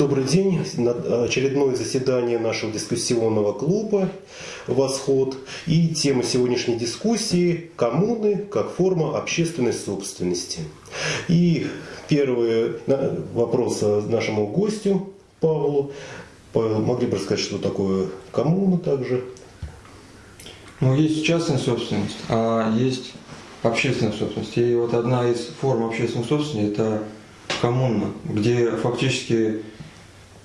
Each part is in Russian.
Добрый день. Очередное заседание нашего дискуссионного клуба «Восход». И тема сегодняшней дискуссии – коммуны как форма общественной собственности. И первый вопрос нашему гостю Павлу. Могли бы рассказать, что такое коммуна также? Ну, есть частная собственность, а есть общественная собственность. И вот одна из форм общественной собственности – это коммуна, где фактически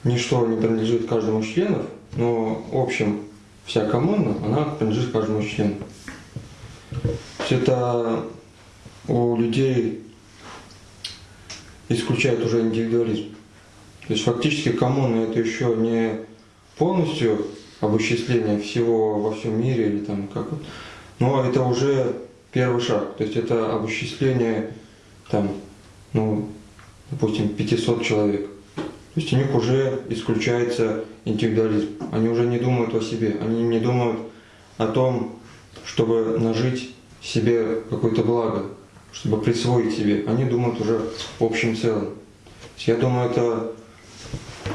ничто не принадлежит каждому из членов, но в общем вся коммуна, она принадлежит каждому из членов. это у людей исключает уже индивидуализм. То есть фактически коммуна это еще не полностью обосчисление всего во всем мире или там как вот, но это уже первый шаг. То есть это обосчисление там, ну, допустим, 500 человек. То есть у них уже исключается индивидуализм. Они уже не думают о себе, они не думают о том, чтобы нажить себе какое-то благо, чтобы присвоить себе. Они думают уже в общем целом. Я думаю, это...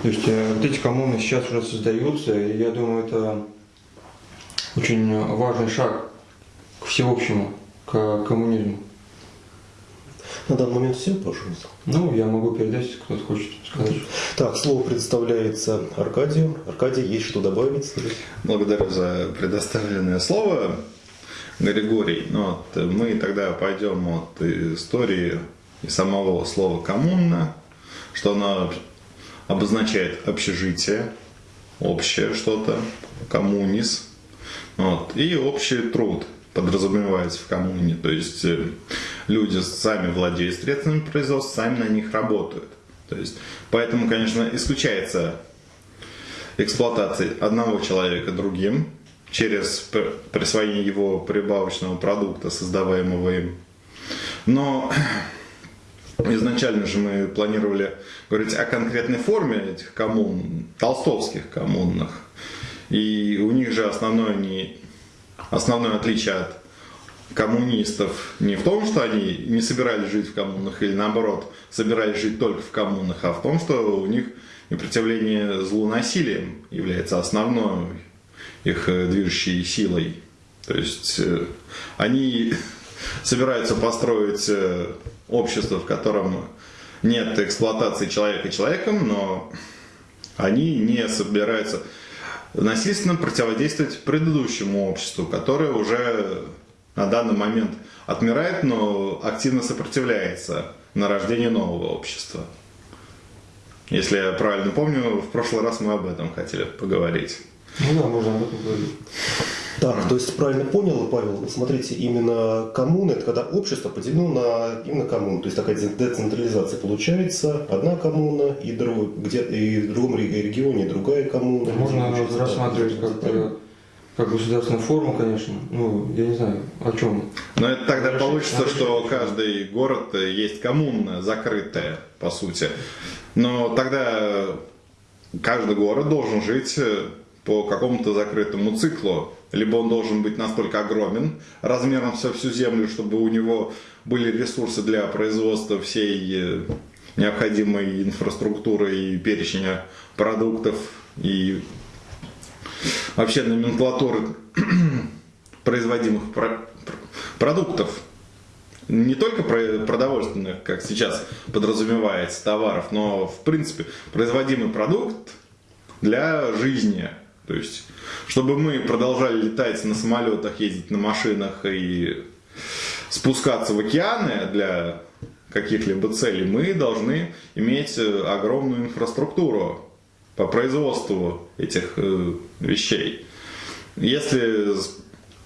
То есть э, вот эти коммуны сейчас уже создаются, и я думаю, это очень важный шаг к всеобщему, к коммунизму. На данный момент все, пожалуйста. Ну, я могу передать, если кто-то хочет сказать. Так, слово предоставляется Аркадию. Аркадий, есть что добавить? Благодарю за предоставленное слово, Григорий. Ну, вот, мы тогда пойдем от истории и самого слова «коммуна», что оно обозначает общежитие, общее что-то, коммунис, вот, и общий труд – подразумевается в коммуне. То есть э, люди сами владеют средствами производства, сами на них работают. То есть, поэтому, конечно, исключается эксплуатация одного человека другим через присвоение его прибавочного продукта, создаваемого им. Но изначально же мы планировали говорить о конкретной форме этих коммун, толстовских коммунных. И у них же основное не основное отличие от коммунистов не в том, что они не собирались жить в коммунах или наоборот собирались жить только в коммунах, а в том, что у них непротивление злу насилием является основной их э, движущей силой. То есть э, они собираются построить э, общество, в котором нет эксплуатации человека человеком, но они не собираются насильственно противодействовать предыдущему обществу, которое уже на данный момент отмирает, но активно сопротивляется на рождение нового общества. Если я правильно помню, в прошлый раз мы об этом хотели поговорить. Ну да, можно об этом говорить. Так, то есть правильно понял, Павел, смотрите, именно коммуна, это когда общество поделено на именно коммуну, то есть такая децентрализация получается, одна коммуна и, друг, где, и в другом регионе другая коммуна. Можно рассматривать как, э, как государственную форму, конечно, ну, я не знаю, о чем. Но это тогда получится, что каждый город есть коммуна закрытая, по сути. Но тогда каждый город должен жить по какому-то закрытому циклу либо он должен быть настолько огромен, размером со всю землю, чтобы у него были ресурсы для производства всей э, необходимой инфраструктуры и перечня продуктов и вообще номенклатуры производимых продуктов. Не только продовольственных, как сейчас подразумевается, товаров, но в принципе производимый продукт для жизни – то есть, чтобы мы продолжали летать на самолетах, ездить на машинах и спускаться в океаны для каких-либо целей, мы должны иметь э, огромную инфраструктуру по производству этих э, вещей. Если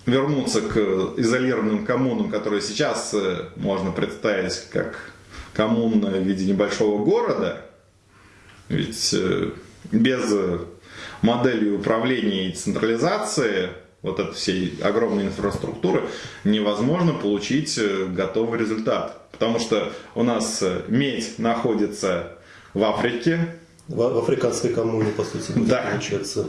вернуться к изолированным коммунам, которые сейчас э, можно представить как коммуна в виде небольшого города, ведь без моделью управления и централизации вот этой всей огромной инфраструктуры невозможно получить э, готовый результат. Потому что у нас э, медь находится в Африке. В, в африканской коммуне, по сути, да. получается.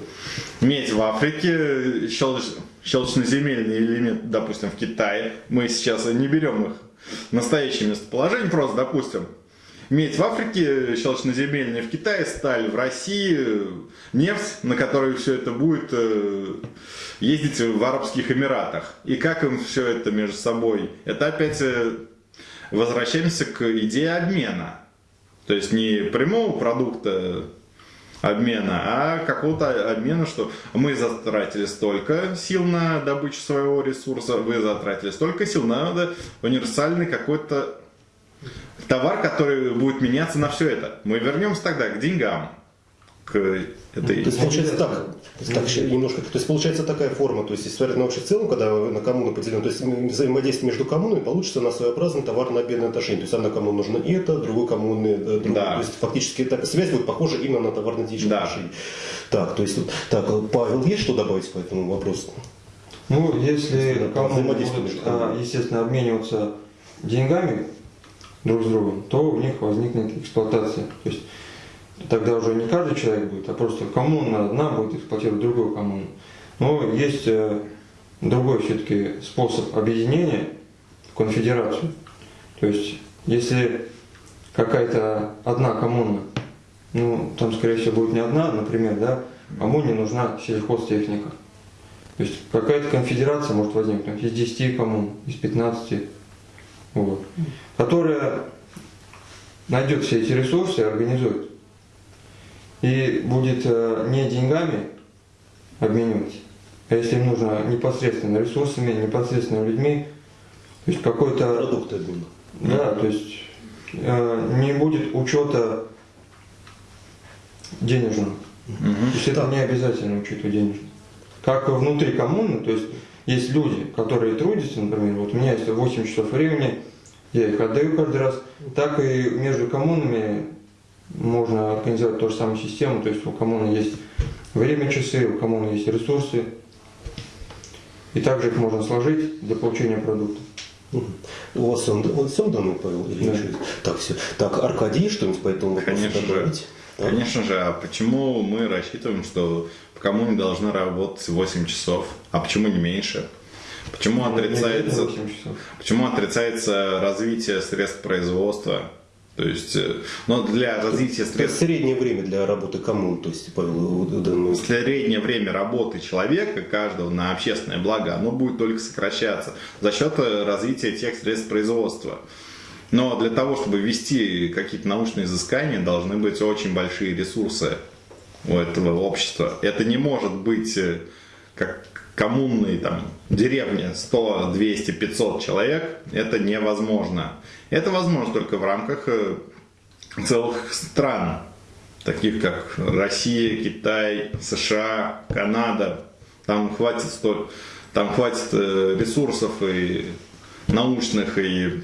Медь в Африке, щелч, щелочноземельный элемент, допустим, в Китае. Мы сейчас не берем их настоящее местоположение, просто, допустим, медь в Африке, щелочноземельная в Китае, сталь в России, нефть, на которой все это будет э, ездить в Арабских Эмиратах. И как им все это между собой? Это опять э, возвращаемся к идее обмена. То есть не прямого продукта обмена, а какого-то обмена, что мы затратили столько сил на добычу своего ресурса, вы затратили столько сил, надо универсальный какой-то товар, который будет меняться на все это. Мы вернемся тогда к деньгам, к этой... То есть получается так, так немножко, то есть получается такая форма, то есть если смотреть на общий в целом, когда на коммуну поделено, то есть взаимодействие между коммунами получится на своеобразный товарно-обменное отношение. То есть одна коммуна нужна это, другой коммуне другой. Да. То есть фактически эта связь будет похожа именно на товарно-денежные Да. отношения. Так, то есть так, Павел, есть что добавить по этому вопросу? Ну, если взаимодействие будут, а, естественно, обмениваться деньгами друг с другом, то у них возникнет эксплуатация. То есть тогда уже не каждый человек будет, а просто коммуна одна будет эксплуатировать другую коммуну. Но есть э, другой все-таки способ объединения конфедерацию. То есть если какая-то одна коммуна, ну там скорее всего будет не одна, например, да, коммуне нужна сельхозтехника. То есть какая-то конфедерация может возникнуть из 10 коммун, из 15, вот, которая найдет все эти ресурсы организует. И будет э, не деньгами обменивать, а если им нужно непосредственно ресурсами, непосредственно людьми, то есть какой-то Продукты обмена. да, то есть э, не будет учета денежного. То есть это не обязательно учет денежного. Как внутри коммуны, то есть есть люди, которые трудятся, например, вот у меня есть 8 часов времени, я их отдаю каждый раз, так и между коммунами можно организовать ту же самую систему, то есть у коммуны есть время часы, у коммуны есть ресурсы, и также их можно сложить для получения продукта. У вас он, он всем дано, Павел? Или Да. еще? Так, все. Так, Аркадий, что-нибудь по этому вопросу Конечно добавить? Конечно же, а почему мы рассчитываем, что в коммуне должны работать 8 часов, а почему не меньше? Почему Не отрицается, обязательно 8 часов. почему отрицается развитие средств производства? То есть, э, но для развития Это средств среднее время для работы коммун, то есть, Павел, ну, среднее время работы человека, каждого на общественное благо, оно будет только сокращаться за счет э, развития тех средств производства. Но для того, чтобы вести какие-то научные изыскания, должны быть очень большие ресурсы у этого общества. Это не может быть э, как коммунные там деревни 100, 200, 500 человек. Это невозможно. Это возможно только в рамках э, целых стран, таких как Россия, Китай, США, Канада. Там хватит, там хватит э, ресурсов и научных, и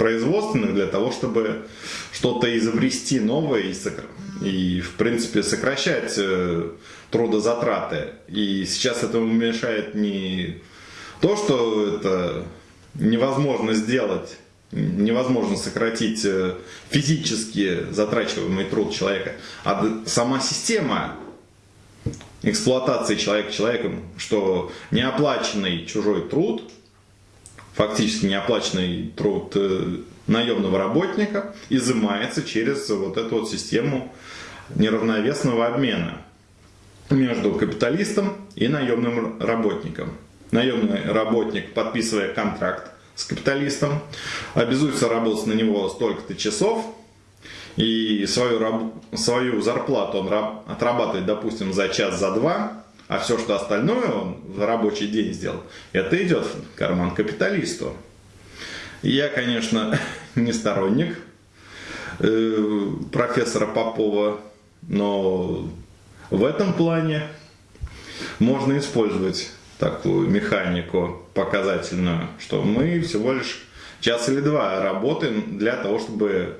производственных для того, чтобы что-то изобрести новое и, сокра- и, в принципе, сокращать э, трудозатраты. И сейчас этому мешает не то, что это невозможно сделать, невозможно сократить э, физически затрачиваемый труд человека, а сама система эксплуатации человека человеком, что неоплаченный чужой труд, фактически неоплаченный труд э, наемного работника изымается через вот эту вот систему неравновесного обмена между капиталистом и наемным работником. Наемный работник, подписывая контракт с капиталистом, обязуется работать на него столько-то часов, и свою, свою зарплату он раб- отрабатывает, допустим, за час, за два, а все, что остальное он в рабочий день сделал, это идет в карман капиталисту. Я, конечно, не сторонник э, профессора Попова, но в этом плане можно использовать такую механику показательную, что мы всего лишь час или два работаем для того, чтобы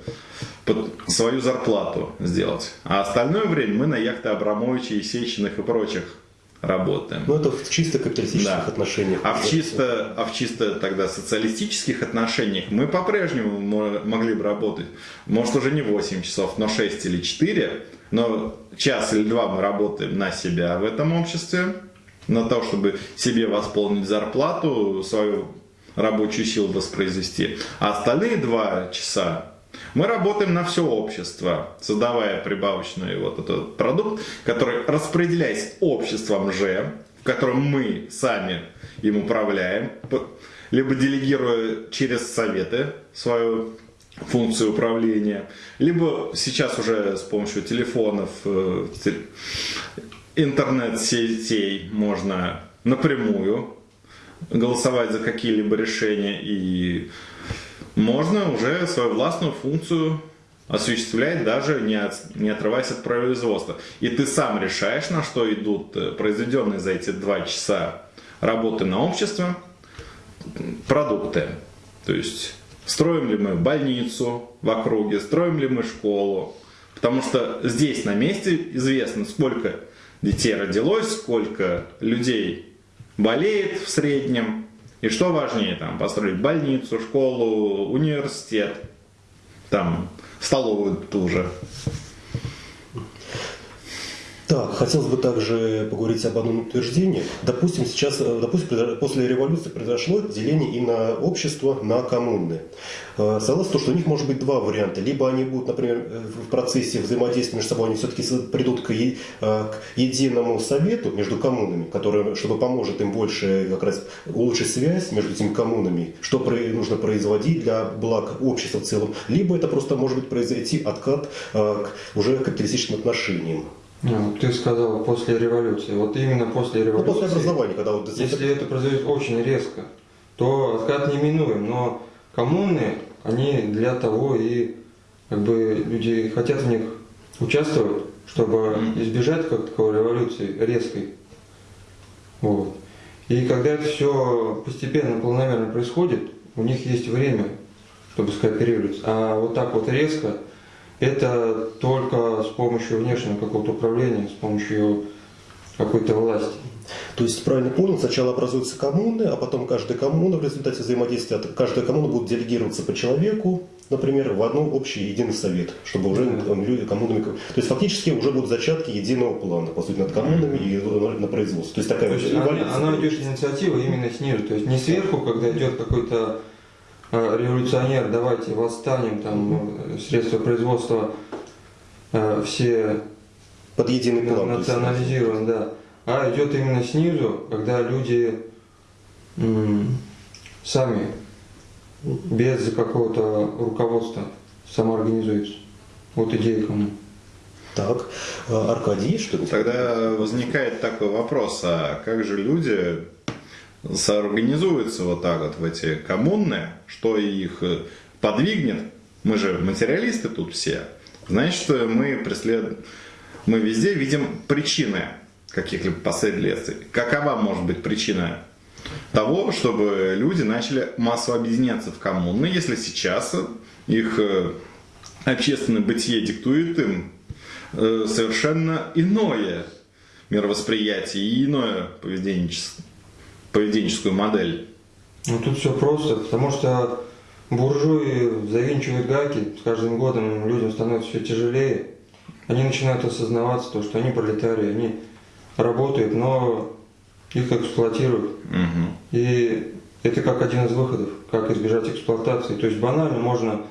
свою зарплату сделать. А остальное время мы на яхты Абрамовича, Есечиных и прочих работаем. ну, это в чисто капиталистических Да. отношениях. А в чисто, а в чисто тогда социалистических отношениях мы по-прежнему мо- могли бы работать, может уже не 8 часов, но 6 или 4, но час или два мы работаем на себя в этом обществе, на то, чтобы себе восполнить зарплату, свою рабочую силу воспроизвести. А остальные два часа Мы работаем на все общество, создавая прибавочный вот этот продукт, который распределяясь обществом же, в котором мы сами им управляем, либо делегируя через советы свою функцию управления, либо сейчас уже с помощью телефонов, э, интернет-сетей можно напрямую голосовать за какие-либо решения и можно уже свою властную функцию осуществлять даже не, от, не отрываясь от производства. И ты сам решаешь, на что идут э, произведенные за эти два часа работы на общество продукты. То есть строим ли мы больницу в округе, строим ли мы школу. Потому что здесь на месте известно, сколько детей родилось, сколько людей болеет в среднем. И что важнее, там, построить больницу, школу, университет, там, столовую тоже. Так, хотелось бы также поговорить об одном утверждении. Допустим, сейчас, э, допустим, после революции произошло деление и на общество, на коммуны. Э, согласно что у них может быть два варианта. Либо они будут, например, э, в процессе взаимодействия между собой, они все-таки придут к, к единому совету между коммунами, который, чтобы поможет им больше как раз улучшить связь между этими коммунами, что нужно производить для благ общества в целом. Либо это просто может быть произойти откат к уже капиталистическим отношениям. Ну, ты сказал после революции. Вот именно после революции. Ну, после образования, когда вот... Если это произойдет очень резко, то откат неминуем. Но коммуны, они для того и как бы люди хотят в них участвовать, чтобы избежать как таковой революции резкой. Вот. И когда это все постепенно, планомерно происходит, у них есть время, чтобы скооперироваться. А вот так вот резко это только с помощью внешнего какого-то управления, с помощью какой-то власти. То есть, правильно понял, сначала образуются коммуны, а потом каждая коммуна в результате взаимодействия, каждая коммуна будет делегироваться по человеку, например, в одну общий единый совет, чтобы уже там, люди коммунами... То есть, фактически уже будут зачатки единого плана, по сути, над коммунами и на производство. То есть, такая то есть она, она идет инициатива именно снизу, то есть не сверху, когда идет какой-то Э, революционер, давайте восстанем, там средства производства э, все под единый план национализируем, да. А идет именно снизу, когда люди сами без какого-то руководства самоорганизуются. Вот идея кому. Так, э, Аркадий, что ли? Тогда возникает такой вопрос, а как же люди соорганизуются вот так вот в эти коммуны, что их э, подвигнет, мы же материалисты тут все, значит, мы преследуем, мы везде видим причины каких-либо последствий. Какова может быть причина того, чтобы люди начали массово объединяться в коммуны, если сейчас их э, общественное бытие диктует им э, совершенно иное мировосприятие и иное поведенчество поведенческую модель? Ну тут все просто, потому что буржуи завинчивают гайки, с каждым годом людям становится все тяжелее. Они начинают осознаваться, то, что они пролетарии, они работают, но их эксплуатируют. Угу. И это как один из выходов, как избежать эксплуатации. То есть банально можно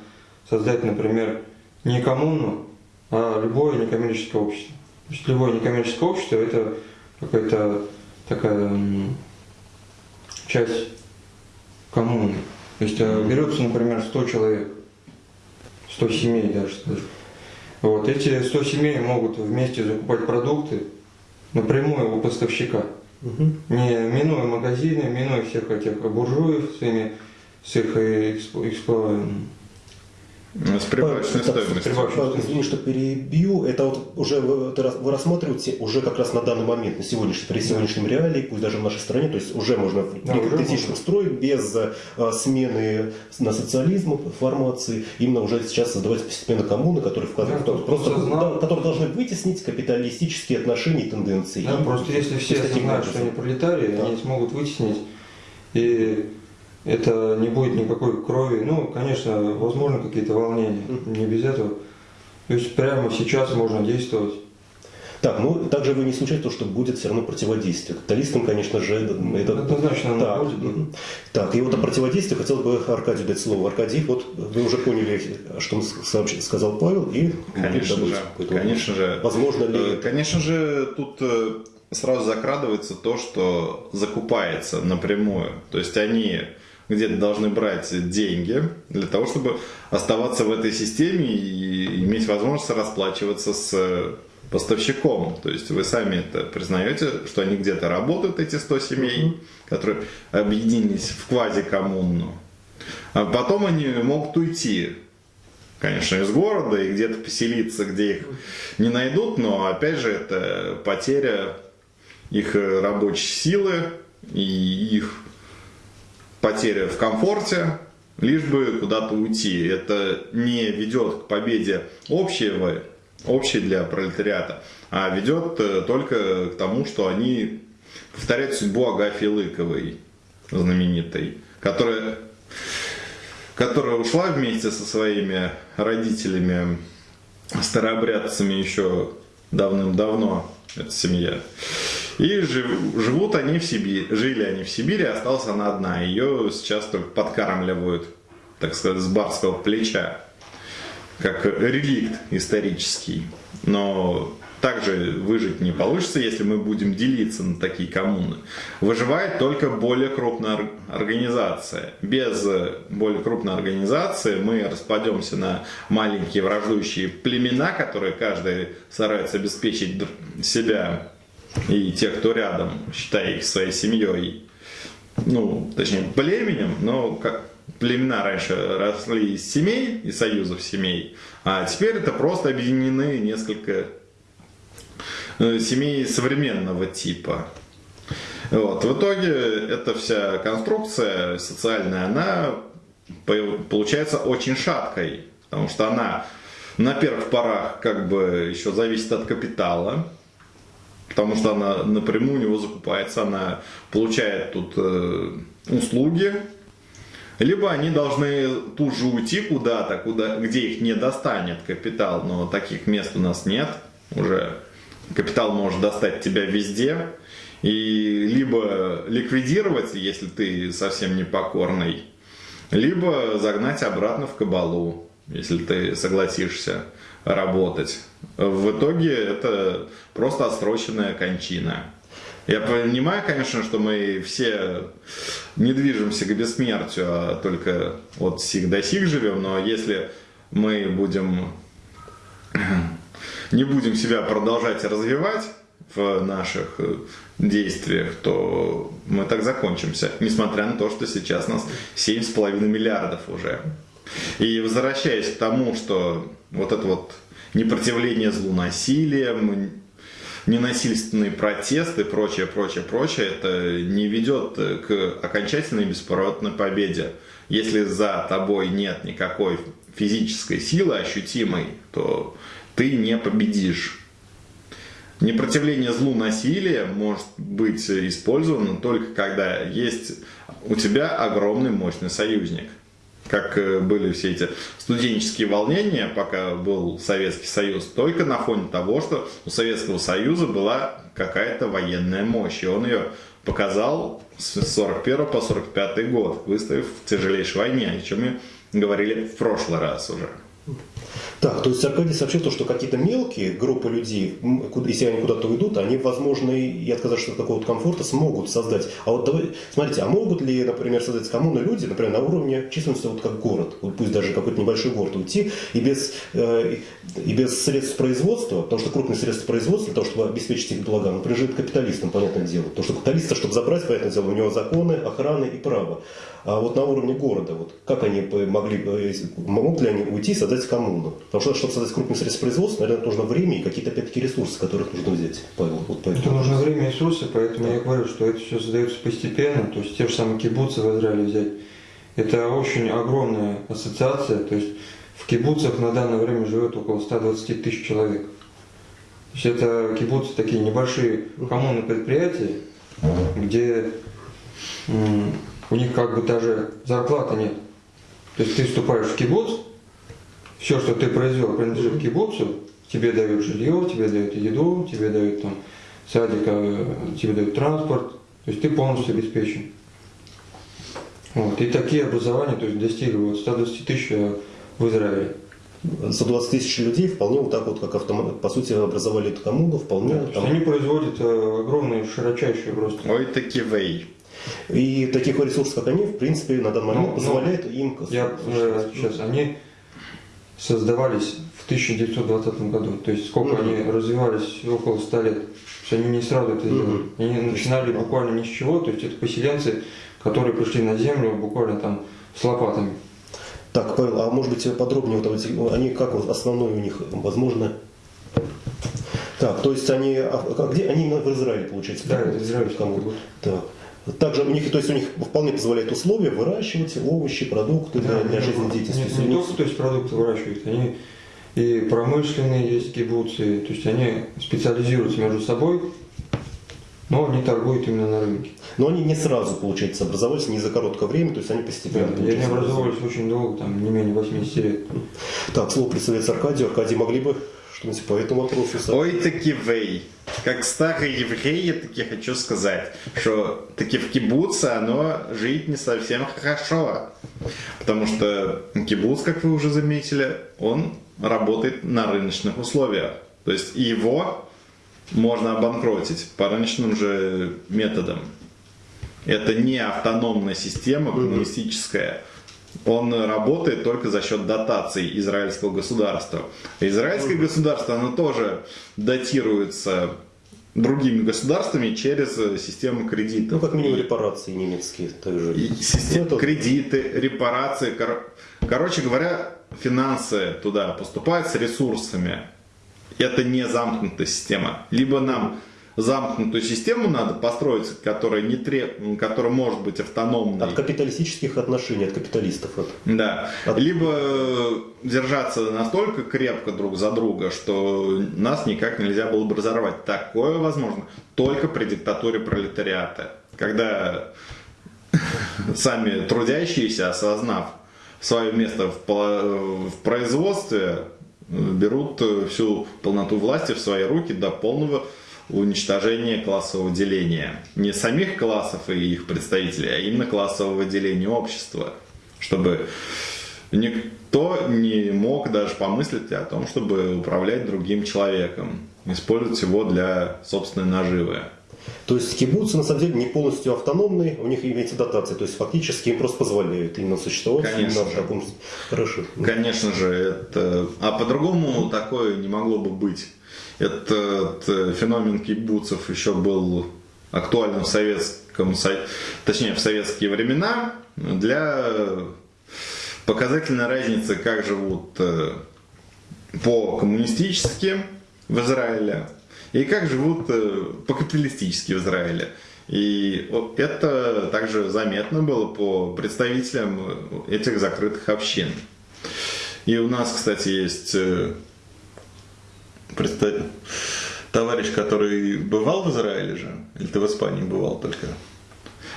создать, например, не коммуну, а любое некоммерческое общество. То есть любое некоммерческое общество это какая-то такая часть коммуны. То есть э, берется, например, 100 человек, 100 семей даже скажем. Вот, эти 100 семей могут вместе закупать продукты напрямую у поставщика. Угу. Не минуя магазины, минуя всех этих буржуев с, ими, с их экспло, с прибавочной стоимостью. Извини, что перебью. Это вот уже вы, вы рассматриваете уже как раз на данный момент, на сегодняшний, при сегодняшнем да. реалии, пусть даже в нашей стране, то есть уже можно да, некапиталистическом строй без а, смены на социализм формации, именно уже сейчас создавать постепенно коммуны, которые, вкладывают, да, просто, да, которые должны вытеснить капиталистические отношения и тенденции. Да, и, просто если все знают, что они пролетарии, да. они смогут вытеснить и это не будет никакой крови. Ну, конечно, возможно какие-то волнения, не без этого. То есть прямо сейчас можно действовать. Так, ну также вы не исключаете то, что будет все равно противодействие. Капиталистам, конечно же, это... Однозначно оно так, будет, так, и вот о противодействии хотел бы Аркадию дать слово. Аркадий, вот вы уже поняли, что м- сообщ- сказал Павел, и Конечно добавить же, какой-то конечно же. Возможно ли... Э, Конечно же, тут э, сразу закрадывается то, что закупается напрямую. То есть они где-то должны брать деньги для того, чтобы оставаться в этой системе и иметь возможность расплачиваться с э, поставщиком. То есть вы сами это признаете, что они где-то работают, эти 100 семей, которые объединились в квазикоммуну. А потом они могут уйти конечно, из города и где-то поселиться, где их не найдут, но опять же это потеря их э, рабочей силы и их потеря в комфорте, лишь бы куда-то уйти. Это не ведет к победе общего, общей для пролетариата, а ведет э, только к тому, что они повторяют судьбу Агафьи Лыковой, знаменитой, которая которая ушла вместе со своими родителями, старообрядцами еще давным-давно, эта семья. И жив- живут они в Сибири, жили они в Сибири, осталась она одна. Ее сейчас только подкармливают, так сказать, с барского плеча, как реликт исторический. Но также выжить не получится, если мы будем делиться на такие коммуны. Выживает только более крупная ор- организация. Без более крупной организации мы распадемся на маленькие враждующие племена, которые каждый старается обеспечить себя и тех, кто рядом, считая их своей семьей. Ну, точнее, племенем, но как племена раньше росли из семей, из союзов семей, а теперь это просто объединены несколько э, семей современного типа. Вот. В итоге эта вся конструкция социальная, она по- получается очень шаткой, потому что она на первых порах как бы еще зависит от капитала, потому что она напрямую у него закупается, она получает тут э, услуги, либо они должны тут же уйти куда-то, куда, где их не достанет капитал, но таких мест у нас нет уже. Капитал может достать тебя везде, и либо ликвидировать, если ты совсем непокорный, либо загнать обратно в кабалу, если ты согласишься работать. В итоге это просто отсроченная кончина. Я понимаю, конечно, что мы все не движемся к бессмертию, а только от сих до сих живем, но если мы будем не будем себя продолжать развивать в наших действиях, то мы так закончимся, несмотря на то, что сейчас нас 7,5 миллиардов уже. И возвращаясь к тому, что вот это вот непротивление злу насилием, ненасильственные протесты, прочее, прочее, прочее, это не ведет к окончательной бесповоротной победе. Если за тобой нет никакой физической силы ощутимой, то ты не победишь. Непротивление злу насилия может быть использовано только когда есть у тебя огромный мощный союзник. Как э, были все эти студенческие волнения, пока был Советский Союз, только на фоне того, что у Советского Союза была какая-то военная мощь, и он ее показал с 41 по 45 год, выставив в тяжелейшей войне, о чем мы говорили в прошлый раз уже. Так, то есть Аркадий сообщил то, что какие-то мелкие группы людей, если они куда-то уйдут, они, возможно, и отказавшись от какого-то комфорта, смогут создать. А вот давай, смотрите, а могут ли, например, создать коммуны люди, например, на уровне численности, вот как город, вот пусть даже какой-то небольшой город, уйти и без, э, и без средств производства, потому что крупные средства производства, для того, чтобы обеспечить их блага, ну, принадлежит капиталистам, понятное дело. Потому что капиталиста, чтобы забрать, понятное дело, у него законы, охраны и право. А вот на уровне города, вот как они могли, если- могут ли они уйти и создать коммуну? Потому что, чтобы создать крупные средства производства, наверное, нужно время и какие-то, опять-таки, ресурсы, которых нужно взять. Павел, вот Это поэтому. нужно время и ресурсы, поэтому я говорю, что это все создается постепенно. То есть те же самые кибуцы в Израиле взять. Это очень огромная ассоциация. То есть в кибуцах на данное время живет около 120 тысяч человек. То есть это кибуцы такие небольшие коммуны предприятия, где у них как бы даже зарплаты нет. То есть ты вступаешь в кибуц, все, что ты произвел, принадлежит кибуцу, тебе дают жилье, тебе дают еду, тебе дают там садик, э, тебе дают транспорт, то есть ты полностью обеспечен. Вот. И такие образования то есть, достигли вот 120 тысяч э, в Израиле. 120 тысяч людей вполне вот так вот, как автомат, по сути, образовали эту коммуну, вполне есть там- они производят э, огромные, широчайшие просто. Ой, таки вей. И таких ресурсов, как они, в принципе, на данный момент Ну, ну, позволяет им... Я э, сейчас, они создавались в 1920 году, то есть сколько Мгм. они развивались около 100 лет. То есть они не сразу это сделали. Мгм. Они начинали буквально ни с чего, то есть это поселенцы, которые пришли на землю буквально там с лопатами. Так, Павел, а может быть подробнее, вот они как вот основной у них, возможно... Так, то есть они, а, а где, они в Израиле, получается? Да, Кому? кибуц. Так. Также у них, то есть у них вполне позволяет условия выращивать овощи, продукты для, для не- жизнедеятельности. Не, То есть у не только то есть, продукты выращивают, они и промышленные есть кибуцы, то есть они специализируются между собой, но они торгуют именно на рынке. Но они не сразу, получается, образовались, не за короткое время, то есть они Да, постепенно. и они получается, образовывались очень долго, там не менее 80 лет. Так, слово представляется Аркадию. Аркадий, могли бы что-нибудь по этому вопросу? Ой, таки вей. Как старый еврей, я таки хочу сказать, что таки в кибуце оно жить не совсем хорошо. Потому что кибуц, как вы уже заметили, он работает на рыночных условиях. То есть его можно обанкротить по рыночным же методам. Это не автономная система коммунистическая. Он работает только за счет дотаций израильского государства. Израильское государство, оно тоже датируется другими государствами через э, систему кредитов. Ну, как минимум репарации немецкие также. и Ну, кредиты, репарации. кор- Короче говоря, финансы туда поступают с ресурсами. Это не замкнутая система. Либо нам замкнутую систему надо построить, которая, не треб... которая может быть автономной. От капиталистических отношений, от капиталистов. от- Да. От- Либо э, держаться настолько крепко друг за друга, что нас никак нельзя было бы разорвать. Такое возможно только при диктатуре пролетариата. Когда сами трудящиеся, осознав свое место в, в производстве, э, берут э, всю полноту власти в свои руки до полного уничтожения классового деления. Не самих классов и их представителей, а именно классового деления общества. Чтобы никто не мог даже помыслить о том, чтобы управлять другим человеком, использовать его для собственной наживы. То есть кибуцы на самом деле не полностью автономные, у них имеется дотация, то есть фактически им просто позволяют именно существовать Конечно именно в же. таком... Хорошо. Конечно же, это... А по-другому такое не могло бы быть. Этот э, феномен кибуцев еще был актуальным в советском, Со- точнее в советские времена для показательной разницы, как живут э, по-коммунистически в Израиле и как живут э, по-капиталистически в Израиле. И это также заметно было по представителям э, этих закрытых общин. И у нас, кстати, есть э, представ- товарищ, который бывал в Израиле же, или ты в Испании бывал только?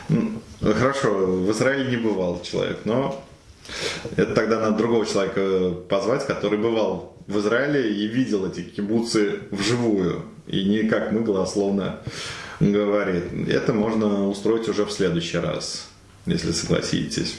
М, Хорошо, в Израиле не бывал человек, но это тогда надо другого человека позвать, который бывал в Израиле и видел эти кибуцы вживую. И не как мы голословно говорит. Это можно устроить уже в следующий раз, если согласитесь.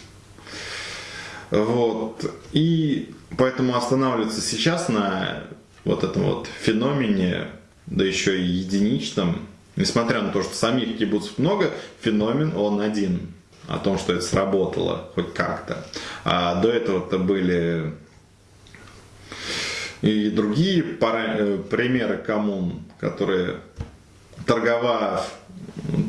Вот. И поэтому останавливаться сейчас на вот этом вот феномене, да еще и единичном, несмотря на то, что самих кибуцев много, феномен он один. О том, что это сработало хоть как-то. А до этого-то были и другие пара- э, примеры коммун, которые торговав,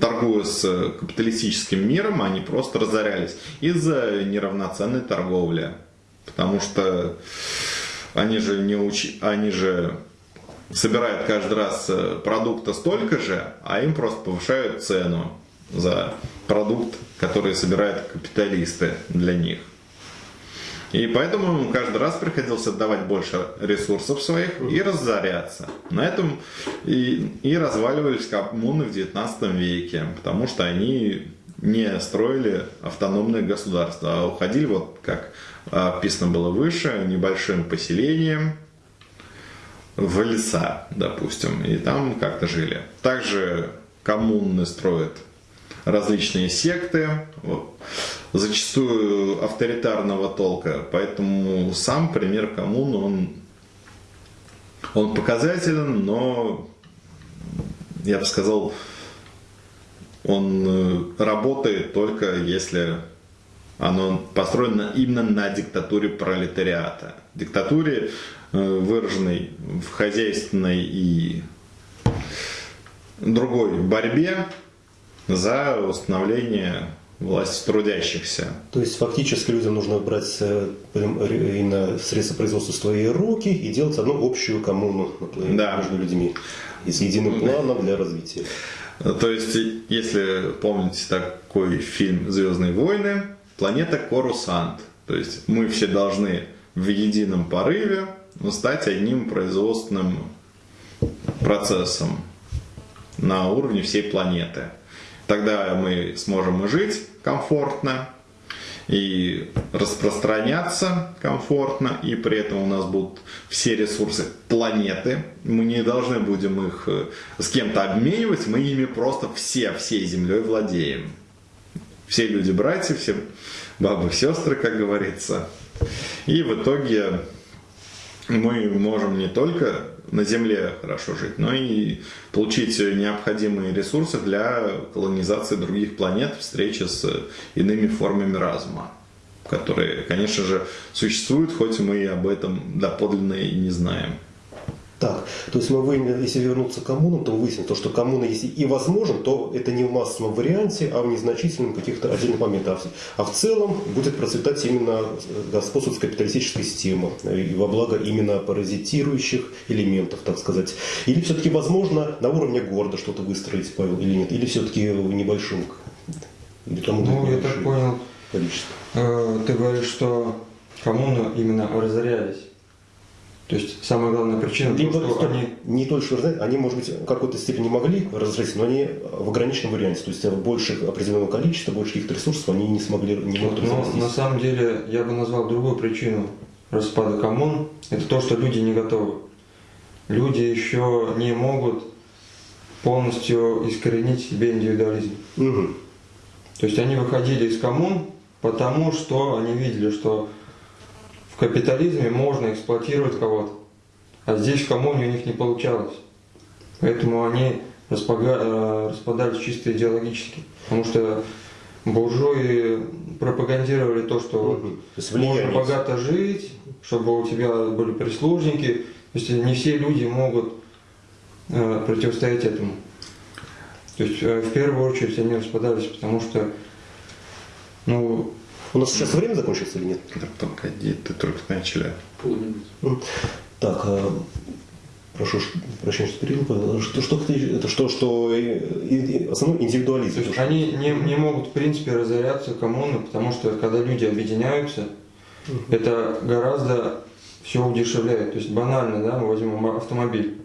торгуя с капиталистическим миром, они просто разорялись из-за неравноценной торговли. Потому что они же не учи, они же собирают каждый раз э, продукта столько же, а им просто повышают цену за продукт, который собирают капиталисты для них. И поэтому им каждый раз приходилось отдавать больше ресурсов своих и разоряться. На этом и, и разваливались коммуны в 19 веке, потому что они не строили автономное государство, а уходили, вот как описано было выше, небольшим поселением, в леса, допустим, и там как-то жили. Также коммуны строят различные секты, зачастую авторитарного толка, поэтому сам пример коммун, он, он показателен, но, я бы сказал, он э, работает только если оно построено именно на диктатуре пролетариата. Диктатуре, э, выраженной в хозяйственной и другой борьбе за установление власти трудящихся. То есть фактически людям нужно брать э, именно средства производства в свои руки и делать одну общую коммуну да. между людьми и с единым планом для развития. То есть, если помните такой фильм «Звездные войны», планета Корусант. То есть мы все должны в едином порыве стать одним производственным процессом на уровне всей планеты. Тогда мы сможем жить комфортно, и распространяться комфортно, и при этом у нас будут все ресурсы планеты. Мы не должны будем их э, с кем-то обменивать, мы ими просто все, всей землей владеем. Все люди братья, все бабы сестры, как говорится. И в итоге мы можем не только на Земле хорошо жить, но и получить необходимые ресурсы для колонизации других планет, встречи с иными формами разума, которые, конечно же, существуют, хоть мы и об этом доподлинно и не знаем. Так, то есть мы выяснили, если вернуться к коммунам, то выясним, то, что коммуна, если и возможен, то это не в массовом варианте, а в незначительном каких-то отдельных моментах. А в целом будет процветать именно господствовать капиталистическая система и во благо именно паразитирующих элементов, так сказать. Или все-таки возможно на уровне города что-то выстроить, Павел, или нет? Или все-таки в небольшом? Или ну, я так понял, количество. Э, ты говоришь, что коммуны именно разорялись. То есть самая главная причина, Либо, то, что они... Не только что они, может быть, в какой-то степени могли разрешить, но они в ограниченном варианте. То есть больше определенного количества, больше каких-то ресурсов они не смогли, не могут Но на самом деле я бы назвал другую причину распада коммун. Это то, что люди не готовы. Люди еще не могут полностью искоренить себе индивидуализм. Угу. То есть они выходили из коммун, потому что они видели, что в капитализме можно эксплуатировать кого-то, а здесь в коммуне у них не получалось. Поэтому они. Э, распадались чисто идеологически. Потому что буржуи пропагандировали то, что угу. можно богато жить, чтобы у тебя были прислужники. То есть не все люди могут э, противостоять этому. То есть э, в первую очередь они распадались, потому что ну, у нас сейчас время закончится или нет? Да, погоди, ты только начали. Так, а, прошу прощения, что перебил. Что, что, это что, что основной индивидуализм. То есть они не, не могут, в принципе, разоряться коммуны, потому что когда люди объединяются, угу. это гораздо все удешевляет. То есть банально, да, мы возьмем автомобиль.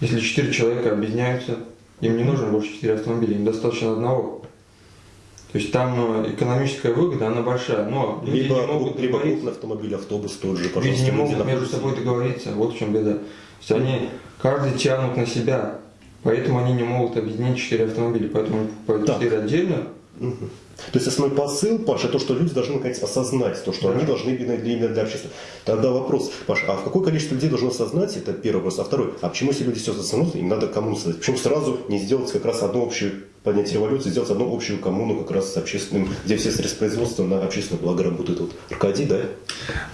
Если четыре человека объединяются, им не нужно больше четыре автомобиля, им достаточно одного. То есть там э, экономическая выгода, она большая, но люди либо, не могут либо крупный автомобиль, автобус тот же, пожалуйста. Люди не могут между собой договориться, вот в чем беда. То есть они, каждый тянут на себя, поэтому они не могут объединить четыре автомобиля, поэтому покупают четыре отдельно. Угу. То есть основной посыл, Паша, то, что люди должны наконец осознать, то, что да. они должны для, именно для общества. Тогда вопрос, Паша, а в какое количество людей должно осознать, это первый вопрос, а второй, а почему если люди все осознают, им надо коммуну создать? Почему сразу не сделать как раз одну общую поднять революцию, сделать одну общую коммуну как раз с общественным, где все средства производства на общественное благо работают. Вот Аркадий, да?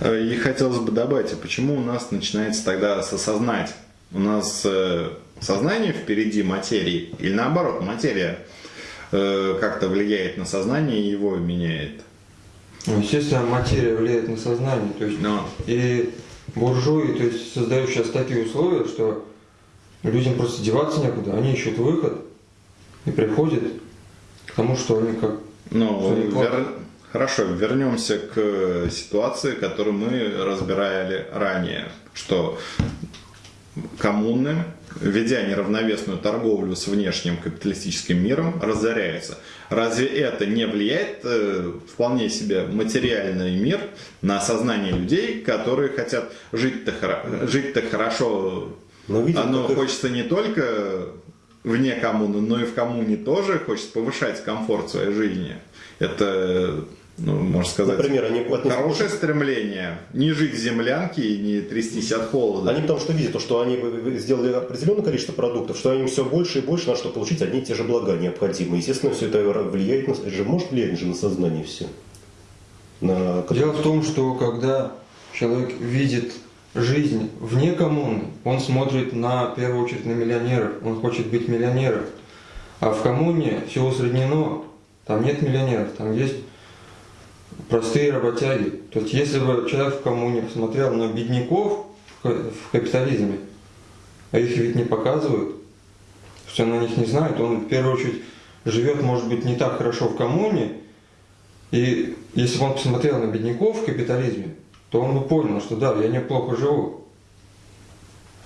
Э, и хотелось бы добавить, а почему у нас начинается тогда с осознать? У нас э, сознание впереди материи или наоборот, материя Э, как-то влияет на сознание и его меняет. Ну, естественно, материя влияет на сознание. То есть, Но. И буржуи то есть, создают сейчас такие условия, что людям просто деваться некуда. Они ищут выход и приходят к тому, что они как... Ну, вер... Хорошо, вернемся к ситуации, которую мы разбирали ранее, что коммуны ведя неравновесную торговлю с внешним капиталистическим миром, разоряется. Разве это не влияет э, вполне себе материальный мир на сознание людей, которые хотят жить-то жить хорошо? Но видим, Оно их- хочется не только вне коммуны, но и в коммуне тоже хочется повышать комфорт своей жизни. Это, ну, можно сказать, Например, они хорошее стремление. Не жить в землянке и не трястись от холода. Они потому что видят, то, что они сделали определенное количество продуктов, что они все больше и больше на что получить одни и те же блага необходимые. Естественно, все это влияет на, же может влиять же на сознание все. На... Дело в том, что когда человек видит жизнь вне коммуны, он смотрит на, в первую очередь на миллионеров, он хочет быть миллионером. А в коммуне все усреднено, там нет миллионеров, там есть простые работяги. То есть если бы человек в коммуне посмотрел на бедняков в ка- в капитализме, а их ведь не показывают, он о них не знает, он в первую очередь живет, может быть, не так хорошо в коммуне, и если бы он посмотрел на бедняков в капитализме, то он бы понял, что да, я неплохо живу.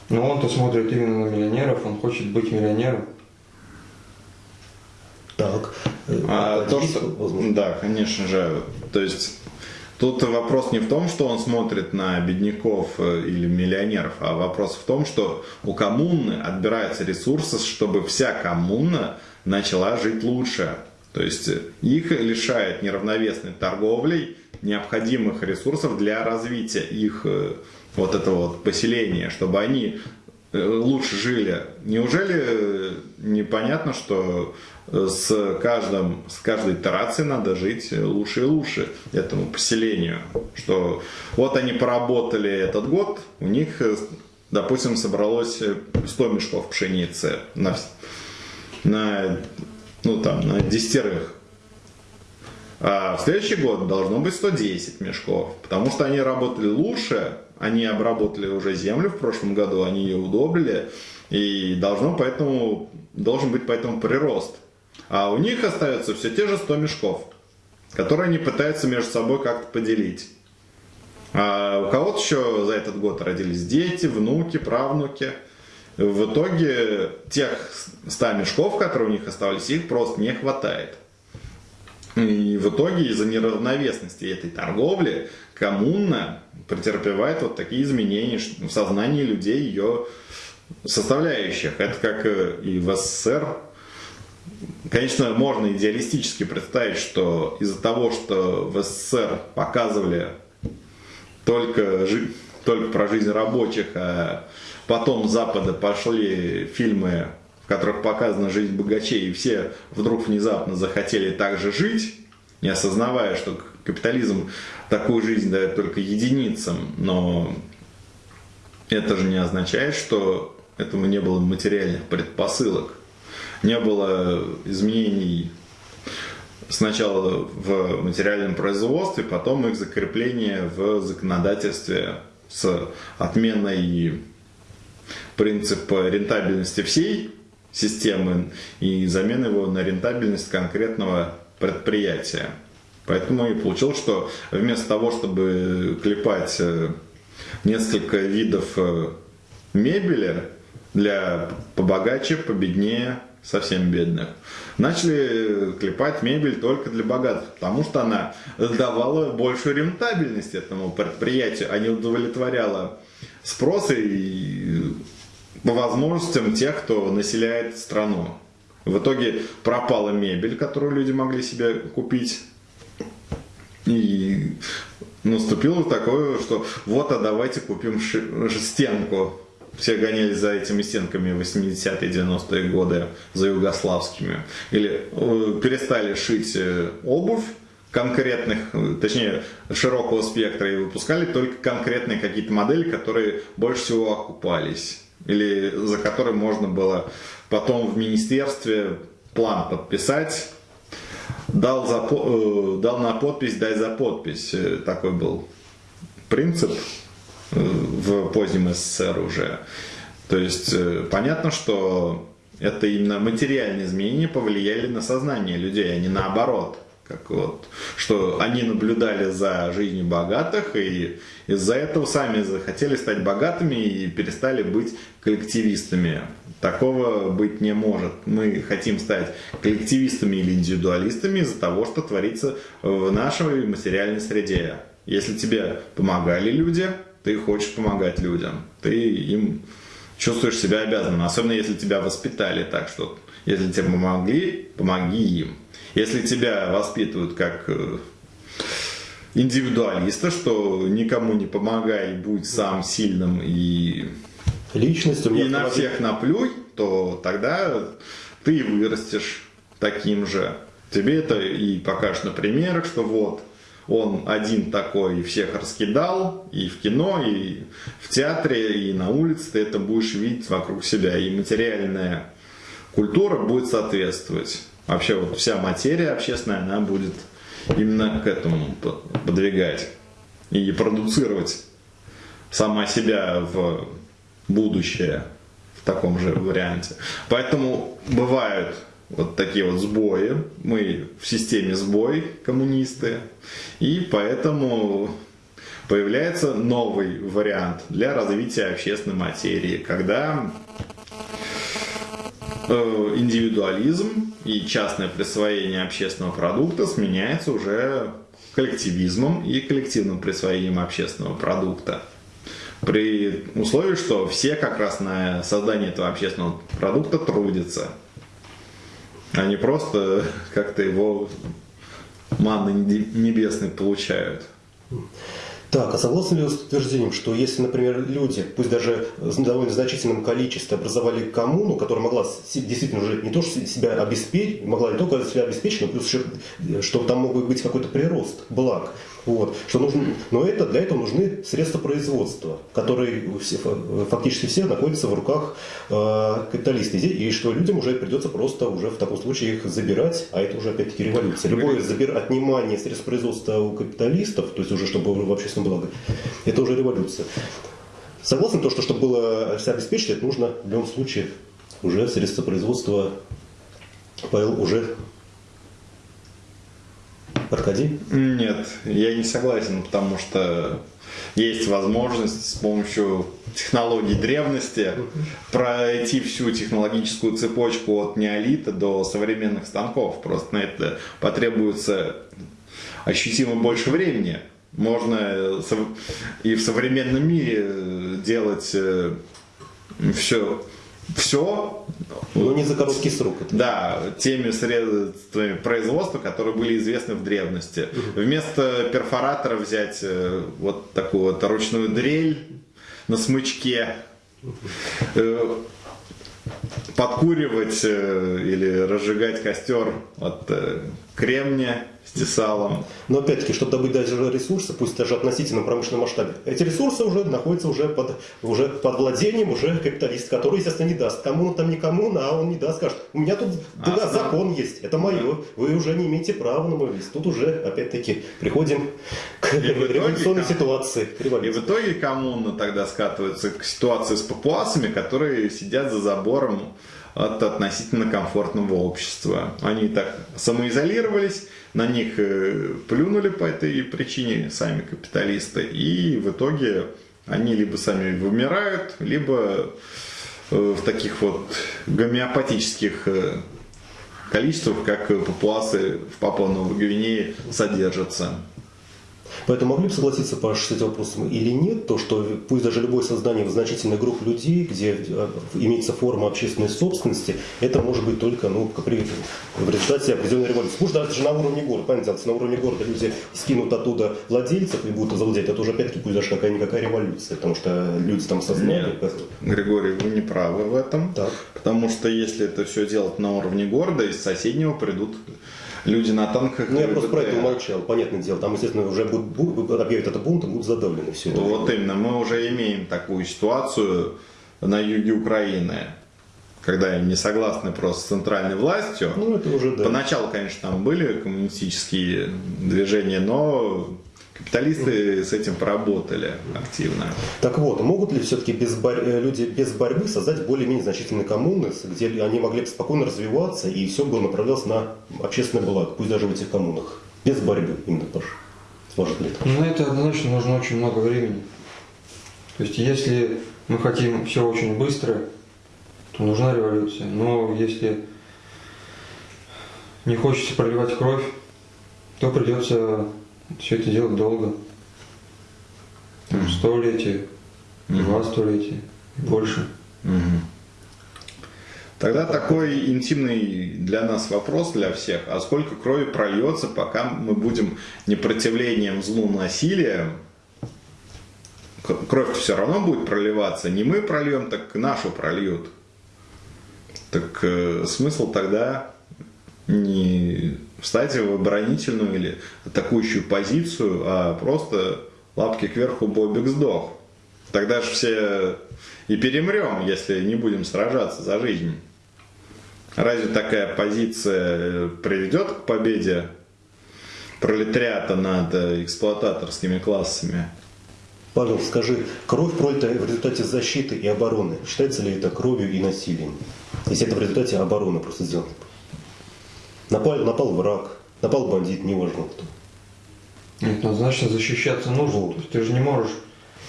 Но он-то смотрит именно на миллионеров, он хочет быть миллионером. Так. А то, Есть что, да, конечно же, то есть тут вопрос не в том, что он смотрит на бедняков э, или миллионеров, а вопрос в том, что у коммуны отбираются ресурсы, чтобы вся коммуна начала жить лучше. То есть их лишает неравновесной торговлей необходимых ресурсов для развития их э, вот этого вот поселения, чтобы они лучше жили. Неужели э, непонятно, что э, с, каждым, с каждой итерацией надо жить э, лучше и лучше этому поселению? Что вот они поработали этот год, у них, э, допустим, собралось э, 100 мешков пшеницы на, на, ну, там, на десятерых. А в следующий год должно быть 110 мешков, потому что они работали лучше, они обработали уже землю в прошлом году, они ее удобрили, и должно поэтому, должен быть поэтому прирост. А у них остается все те же 100 мешков, которые они пытаются между собой как-то поделить. А у кого-то еще за этот год родились дети, внуки, правнуки. В итоге тех 100 мешков, которые у них оставались, их просто не хватает. И в итоге из-за неравновесности этой торговли коммуна претерпевает вот такие изменения в сознании людей, ее составляющих. Это как э, и в СССР. Конечно, можно идеалистически представить, что из-за того, что в СССР показывали только, жи- только про жизнь рабочих, а потом с Запада пошли фильмы, в которых показана жизнь богачей, и все вдруг внезапно захотели так же жить, не осознавая, что капитализм такую жизнь дает только единицам, но это же не означает, что этому не было материальных предпосылок. Не было изменений сначала в материальном производстве, потом их закрепление в законодательстве с отменой принципа рентабельности всей системы и заменой его на рентабельность конкретного предприятия. Поэтому и получилось, что вместо того, чтобы клепать э, несколько видов э, мебели для побогаче, победнее, совсем бедных, начали клепать мебель только для богатых, потому что она давала большую рентабельность этому предприятию, а не удовлетворяла спрос и по возможностям тех, кто населяет страну. В итоге пропала мебель, которую люди могли себе купить. И наступило такое, что вот, а давайте купим стенку. Все гонялись за этими стенками в 80-е, 90-е годы, за югославскими. Или э, перестали шить э, обувь конкретных, э, точнее, широкого спектра и выпускали только конкретные какие-то модели, которые больше всего окупались. Или за которые можно было потом в министерстве план подписать, дал, за, э, дал на подпись, дай за подпись. Э, Такой был принцип э, в позднем СССР уже. То есть понятно, что это именно материальные изменения повлияли на сознание людей, а не наоборот. Как вот, что они наблюдали за жизнью богатых и из-за этого сами захотели стать богатыми и перестали быть коллективистами. Такого быть не может. Мы хотим стать коллективистами или индивидуалистами из-за того, что творится в нашей материальной среде. Если тебе помогали люди, ты хочешь помогать людям. Ты им чувствуешь себя обязанным. Особенно если тебя воспитали так, что если тебе помогли, помоги им. Если тебя воспитывают как э, индивидуалиста, что никому не помогай, будь сам сильным и, Личность у меня и на всех наплюй, то тогда ты вырастешь таким же. Тебе это и покажешь на примерах, что вот он один такой всех раскидал, и в кино, и в театре, и на улице ты это будешь видеть вокруг себя. И материальная культура будет соответствовать. Вообще вот вся материя общественная, она будет именно к этому по- подвигать и продуцировать сама себя в будущее в таком же варианте. Поэтому бывают вот такие вот сбои. Мы в системе сбой, коммунисты. И поэтому появляется новый вариант для развития общественной материи, когда индивидуализм и частное присвоение общественного продукта сменяется уже коллективизмом и коллективным присвоением общественного продукта. При условии, что все как раз на создание этого общественного продукта трудятся, а не просто как-то его манны небесной получают. Так, а согласны ли вы с утверждением, что если, например, люди, пусть даже в довольно значительном количестве образовали коммуну, которая могла действительно уже не то, что себя обеспечить, могла не только себя обеспечить, но плюс еще, э, что там мог быть какой-то прирост благ. Вот, что нужно, но это, для этого нужны средства производства, которые э, фактически все находятся в руках э, капиталистов. И что людям уже придется просто уже в таком случае их забирать, а это уже опять-таки революция. Любое забир... отнимание средств производства у капиталистов, то есть уже чтобы в общественном благо, это уже революция. Согласен то, что чтобы было себя обеспечить, это нужно в любом случае уже средства производства Павел уже Аркадий? Нет, я не согласен, потому что есть возможность с помощью технологий древности пройти всю технологическую цепочку от неолита до современных станков. Просто на это потребуется ощутимо больше времени. Можно и в современном мире делать все, все Но не за короткий срок. Это. да, теми средствами производства, которые были известны в древности. Вместо перфоратора взять э, вот такую вот ручную дрель на смычке, э, подкуривать э, или разжигать костер от кремния с тесалом. Но опять-таки, чтобы добыть даже ресурсы, пусть даже относительно промышленном масштабе, эти ресурсы уже находятся уже под, уже под владением уже капиталиста, который, естественно, не даст. Кому там не кому, а он не даст, скажет, у меня тут да, Основ- закон есть, это мое, вы уже не имеете права на мой лист. Тут уже, опять-таки, приходим к итоге революционной там- ситуации. к И в итоге коммуна тогда скатывается к ситуации с папуасами, которые сидят за забором от относительно комфортного общества. Они так самоизолировались, на них э, плюнули по этой причине сами капиталисты, и в итоге они либо сами вымирают, либо э, в таких вот гомеопатических э, количествах, как папуасы в Папуа-Новой Гвинее содержатся. Поэтому могли бы согласиться, Паш, с этим вопросом или нет, то, что пусть даже любое создание в значительной группе людей, где э, имеется форма общественной собственности, это может быть только ну, при- в результате определенной революции. Пусть даже на уровне города, понятно, на уровне города люди скинут оттуда владельцев и будут завладеть, это уже опять-таки пусть даже какая-никакая революция, потому что люди там сознали. Григорий, вы не правы в этом. Так. Потому что если это все делать на уровне города, из соседнего придут люди на танках. Ну, я просто про это умолчал, понятное дело. Там, естественно, уже будут, будут, объявят это бунтом, будут задавлены все это. Вот именно, мы уже имеем такую ситуацию на юге Украины, когда они не согласны просто с центральной властью. Ну, это уже, да. Поначалу, конечно, там были коммунистические движения, но Капиталисты с этим поработали активно. Так вот, могут ли все-таки без бор- э, люди без борьбы создать более-менее значительные коммуны, где они могли бы спокойно развиваться и все бы направлялось на общественное благо, пусть даже в этих коммунах? Без борьбы, именно, Паш. Может ли это? Ну, на это однозначно нужно очень много времени. То есть, если мы хотим все очень быстро, то нужна революция. Но если не хочется проливать кровь, то придется все это делать долго. Столетие, два столетия, больше. Мгм. Тогда такой интимный для нас вопрос для всех. А сколько крови прольется, пока мы будем непротивлением злу насилием? К- Кровь все равно будет проливаться. Не мы прольем, так нашу прольют. Так э, смысл тогда не встать в оборонительную или атакующую позицию, а просто лапки кверху, Бобик сдох. Тогда же все и перемрем, если не будем сражаться за жизнь. Разве такая позиция э, приведет к победе пролетариата над э, эксплуататорскими классами? Павел, скажи, кровь пролитая в результате защиты и обороны, считается ли это кровью и насилием? Если это в результате обороны просто сделано. Напал, напал враг, напал бандит, неважно кто. Нет, однозначно защищаться нужно. Вот. То есть ты же не можешь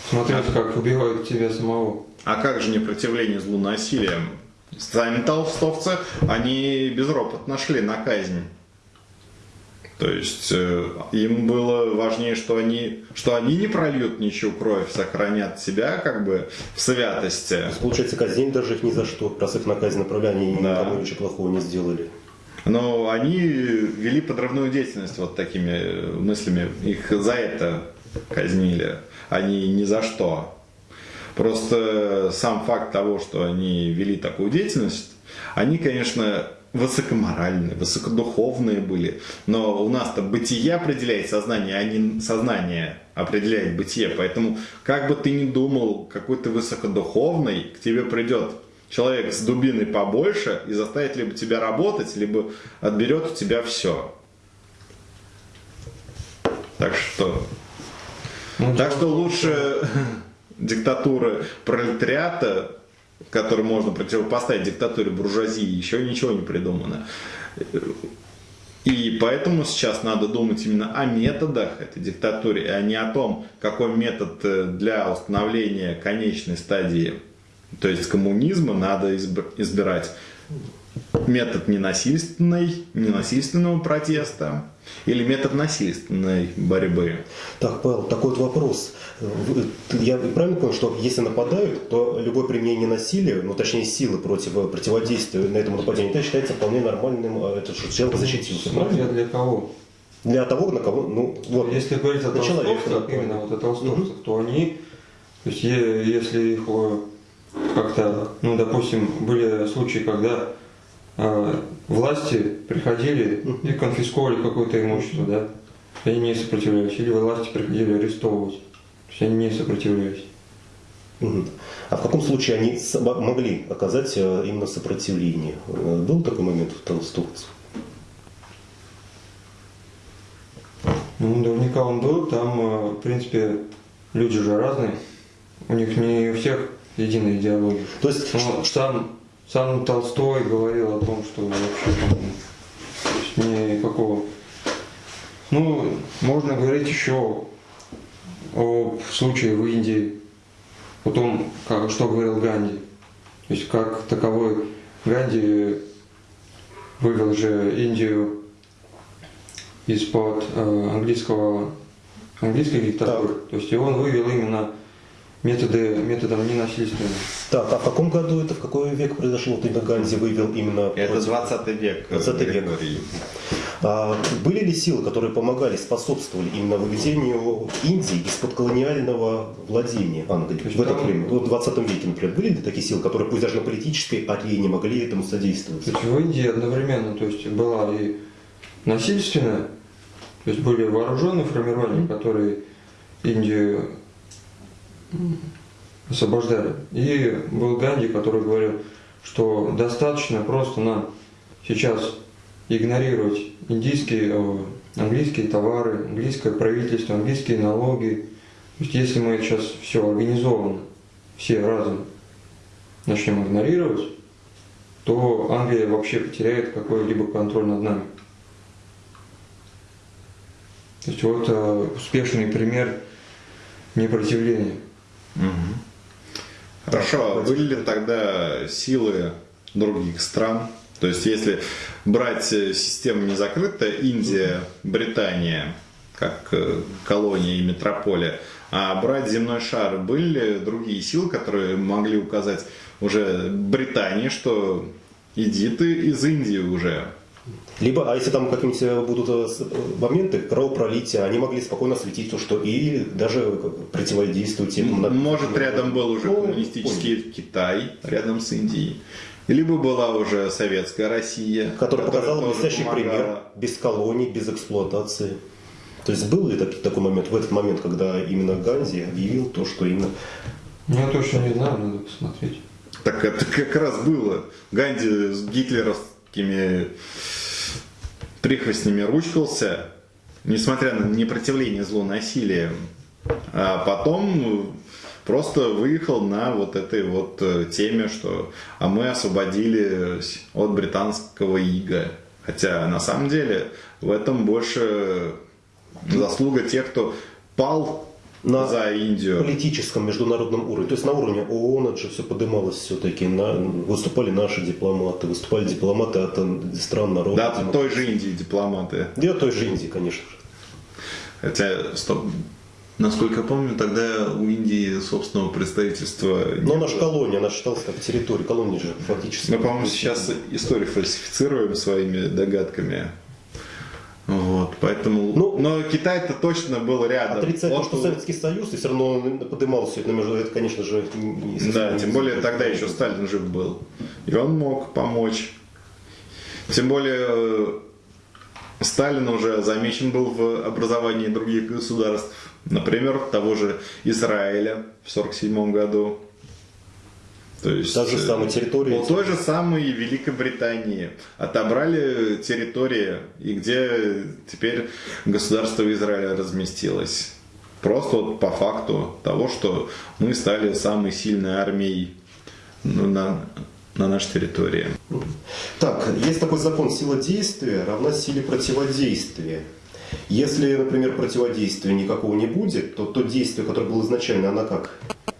смотреть, как убивают тебя самого. А как же непротивление злу насилием? Сами толстовцы, они безропотно шли на казнь. То есть э, им было важнее, что они, что они не прольют ничью кровь, сохранят себя как бы в святости. То есть, получается, казнить даже их ни за что, раз их на казнь направляли, они Да. никому ничего плохого не сделали. Но они вели подрывную деятельность вот такими э, мыслями. Их за это казнили, а не ни за что. Просто сам факт того, что они вели такую деятельность, они, конечно, высокоморальные, высокодуховные были. Но у нас-то бытие определяет сознание, а не сознание определяет бытие. Поэтому, как бы ты ни думал, какой ты высокодуховный, к тебе придет человек с дубиной побольше и заставит либо тебя работать, либо отберет у тебя все. Так что, Ну, так что лучше диктатура пролетариата, которую можно противопоставить диктатуре буржуазии, еще ничего не придумано. И поэтому сейчас надо думать именно о методах этой диктатуры, а не о том, какой метод э, для установления конечной стадии, то есть коммунизма, надо изб- избирать. Метод ненасильственной, ненасильственного протеста или метод насильственной борьбы. Так, Павел, такой вот вопрос. Я правильно понял, что если нападают, то любое применение насилия, ну точнее силы против противодействия на этому нападению, это считается вполне нормальным, а это что человек защитился. Смотря правильно? для кого. Для того, на кого, ну вот. Если говорить о человека, толстовцах, именно вот о толстовцах, то они, то есть если их э, как-то, ну, допустим, были случаи, когда э, власти приходили и конфисковали какое-то имущество, да, они не сопротивлялись, или власти приходили арестовывать, то есть они не сопротивлялись. А в каком случае они могли оказать э, именно сопротивление? Э, Был такой момент у толстовцев? Ну, наверняка он был, там, э, в принципе, люди же разные, у них не у всех единая идеология. То есть, Ну, сам, сам Толстой говорил о том, что вообще там, никакого... Ну, можно говорить еще о случае в Индии, о том, как, что говорил Ганди. То есть как таковой Ганди вывел же Индию из-под э, английского, английской диктатуры. То есть и он вывел именно методы, методом ненасильственным. так, а в каком году это, в какой век произошло, вот именно Ганди вывел именно... Это против- 20 век. 20 век. Григорий. А были ли силы, которые помогали, способствовали именно выведению Индии из-под колониального владения Англии в это время? Вот в 20 веке, например, были ли такие силы, которые пусть даже на политической арене могли этому содействовать? То есть в Индии одновременно, то есть была и насильственная, то есть были вооруженные формирования, которые Индию освобождали. И был Ганди, который говорил, что достаточно просто нам сейчас игнорировать индийские, э, английские товары, английское правительство, английские налоги. То есть если мы сейчас все организовано, все разом начнем игнорировать, то Англия вообще потеряет какой-либо контроль над нами. То есть вот э, успешный пример непротивления. Хорошо, а были ли тогда силы других стран? То есть, если брать э, систему не закрытая, Индия, Британия, как э, колония и метрополия, а брать земной шар, были ли другие силы, которые могли указать уже Британии, что иди ты из Индии уже, Либо, а если там какие-нибудь э, будут э, э, моменты кровопролития, они могли спокойно светить то, что и даже противодействовать этому. на- Может, рядом был уже Ну, коммунистический Китай, рядом с Индией. Либо была уже советская Россия, который показал тоже блестящий помогала. пример без колоний, без эксплуатации. То есть был ли так- такой момент, в этот момент, когда именно Ганди объявил то, что именно Я точно не знаю, надо посмотреть. Так это как раз было. Ганди с гитлеровскими прихвостнями ручкался, несмотря на непротивление злу насилия. А потом просто выехал на вот этой вот э, теме, что а мы освободились от британского ига. Хотя на самом деле в этом больше заслуга тех, кто пал На за Индию. политическом международном уровне. То есть на уровне ООН это же все подымалось все-таки. выступали наши дипломаты, выступали дипломаты от стран народов. Да, от той же Индии дипломаты. Да, той же Индии, конечно же. Хотя, стоп. Насколько я помню, тогда у Индии собственного представительства Но она же колония, она считалась как территория. Колония же фактически. Мы, по-моему, сейчас историю фальсифицируем своими догадками. Вот, поэтому... Ну, но Китай-то точно был рядом. Отрицать то, Вот что Советский Союз, и все равно подымал все это. Это, конечно же, не Да, не- тем более тогда еще Сталин жив был. И он мог помочь. Тем более э, Сталин уже замечен был в образовании других государств. Например, того же Израиля в 1947 году. То есть, Та же э, самая территория. У той же самой Великобритании отобрали территории, и где теперь государство Израиля разместилось. Просто вот по факту того, что мы стали самой сильной армией ну, на, на нашей территории. Так, есть такой закон сила действия равна силе противодействия. Если, например, противодействия никакого не будет, то то действие, которое было изначально, оно как?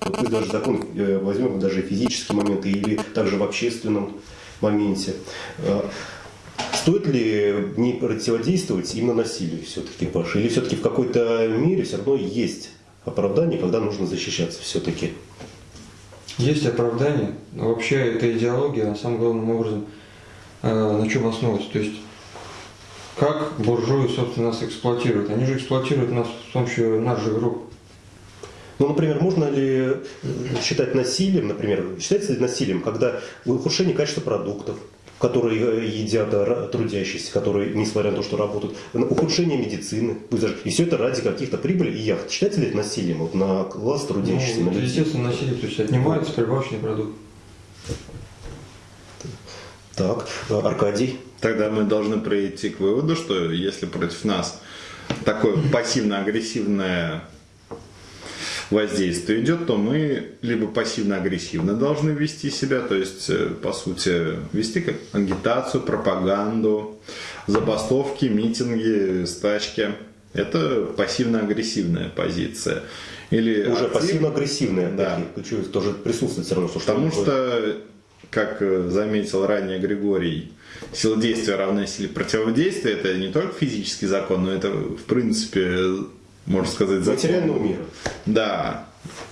Мы даже закон э, возьмем даже физические моменты или также в общественном моменте. Э, Стоит ли не противодействовать именно насилию все-таки, Паша? Или все-таки в какой-то мере все равно есть оправдание, когда нужно защищаться все-таки? Есть оправдание, вообще эта идеология на самом главным образом э, на чем основывается. То есть как буржуи, собственно, нас эксплуатируют. Они же эксплуатируют нас с помощью наших рук. Ну, например, можно ли э, считать насилием, например, считается ли насилием, когда ухудшение качества продуктов, которые э, едят ра- трудящиеся, которые, несмотря на то, что работают, ухудшение медицины, пусть даже- и все это ради каких-то прибыли и яхт. Считается ли это насилием вот, на класс трудящихся? Ну, на естественно, насилие, то есть отнимается прибавочный продукт. Так, э, Аркадий. Тогда мы должны прийти к выводу, что если против нас такое пассивно-агрессивное воздействие идет, то мы либо пассивно-агрессивно должны вести себя, то есть, э, по сути, вести как агитацию, пропаганду, забастовки, митинги, стачки. Это пассивно-агрессивная позиция. Или Уже актив- пассивно-агрессивные Да. ключевые, тоже присутствует все равно. Что Потому что что, как э, заметил ранее Григорий, сила действия равна силе противодействия. Это не только физический закон, но это, в принципе, можно сказать, закон. материального мира. Да.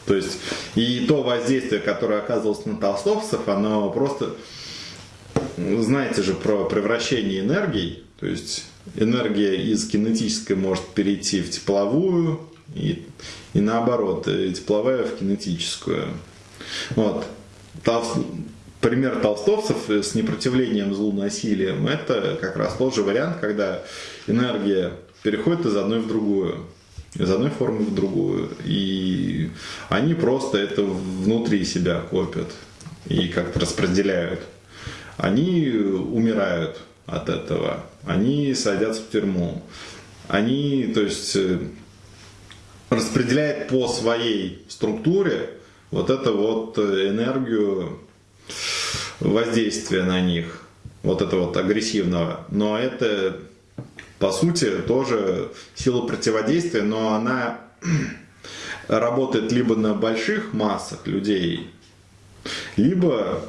То есть, и то воздействие, которое оказывалось на толстовцев, оно просто... Знаете же про превращение энергий. То есть, энергия из кинетической может перейти в тепловую, и, и наоборот, э, тепловая в кинетическую. Вот. Толс- Пример толстовцев с непротивлением злу насилием – это как раз тот же вариант, когда энергия переходит из одной в другую из одной формы в другую. И они просто это внутри себя копят и как-то распределяют. Они умирают от этого. Они садятся в тюрьму. они, то есть, э, распределяют по своей структуре вот эту вот э, энергию воздействия на них, вот это вот агрессивного. Но это, по сути, тоже сила противодействия, но она работает либо на больших массах людей, либо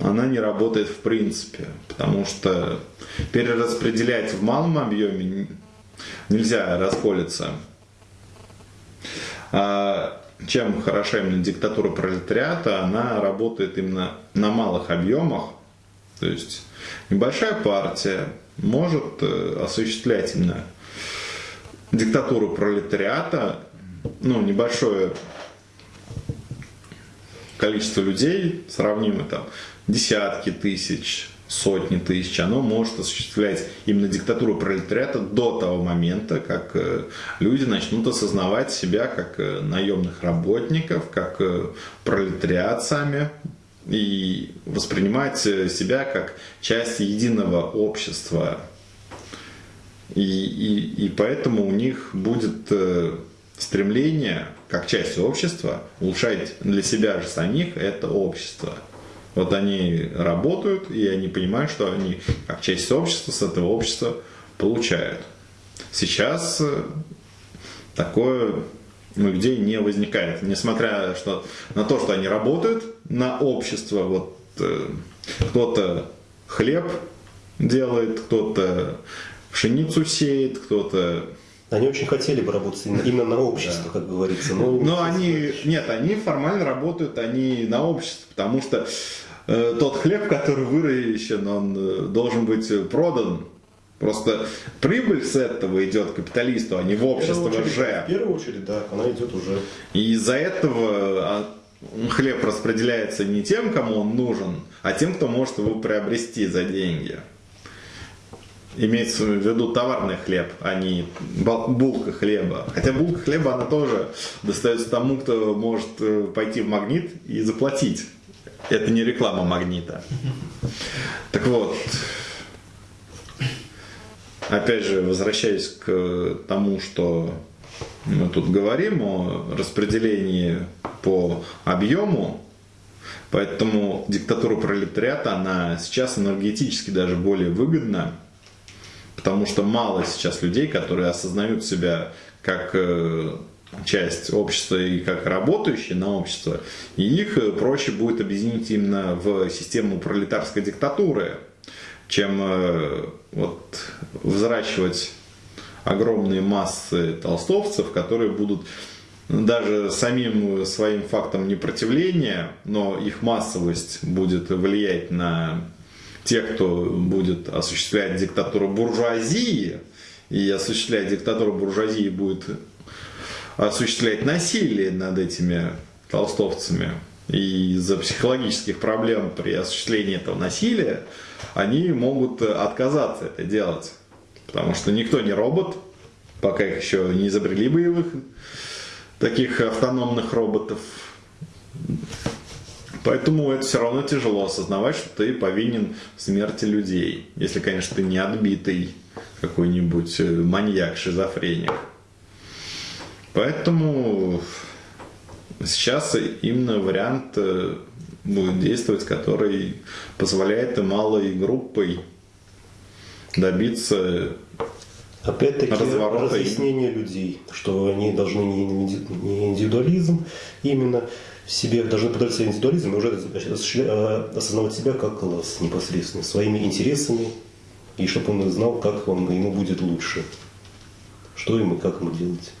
она не работает в принципе, потому что перераспределять в малом объеме нельзя расколиться. А чем хороша именно диктатура пролетариата, она работает именно на малых объемах, то есть небольшая партия может э, осуществлять именно диктатуру пролетариата, ну, небольшое количество людей, сравнимое там десятки тысяч, сотни тысяч, оно может осуществлять именно диктатуру пролетариата до того момента, как э, люди начнут осознавать себя как э, наемных работников, как пролетариат сами, и воспринимать себя как часть единого общества. И, и, и поэтому у них будет стремление, как часть общества, улучшать для себя же самих это общество – вот они работают, и они понимают, что они, как часть общества, с этого общества получают. Сейчас э, такое людей не возникает. Несмотря что, на то, что они работают на общество, вот э, кто-то хлеб делает, кто-то пшеницу сеет, кто-то они очень хотели бы работать именно на общество, да. как говорится. Но, но они, нет, они формально работают, они на общество, потому что э, тот хлеб, который выращен, он э, должен быть продан. Просто прибыль с этого идет капиталисту, а не в общество в очередь, же. В первую очередь, да, она идет уже. И из-за этого а, хлеб распределяется не тем, кому он нужен, а тем, кто может его приобрести за деньги. Имеется в виду товарный хлеб, а не булка хлеба. Хотя булка хлеба, она тоже достается тому, кто может э, пойти в магнит и заплатить. Это не реклама магнита. Так вот, опять же, возвращаясь к тому, что мы тут говорим о распределении по объему, поэтому диктатура пролетариата, она сейчас энергетически даже более выгодна, потому что мало сейчас людей, которые осознают себя как э, часть общества и как работающие на общество, и их э, проще будет объединить именно в систему пролетарской диктатуры, чем э, вот взращивать огромные массы толстовцев, которые будут даже самим своим фактом непротивления, но их массовость будет влиять на тех, кто будет осуществлять диктатуру буржуазии, и осуществлять диктатуру буржуазии будет осуществлять насилие над этими толстовцами. И из-за психологических проблем при осуществлении этого насилия они могут отказаться это делать. Потому что никто не робот, пока их еще не изобрели боевых таких автономных роботов. Поэтому это все равно тяжело осознавать, что ты повинен в смерти людей. Если, конечно, ты не отбитый какой-нибудь маньяк, шизофреник. Поэтому сейчас именно вариант э, будет действовать, который позволяет малой группой добиться Опять-таки разъяснение людей, что они должны не индивидуализм именно в себе, должны подать себе индивидуализм и уже э, осознавать себя как класс непосредственно, своими интересами, и чтобы он знал, как он, ему будет лучше, что ему и как ему делать.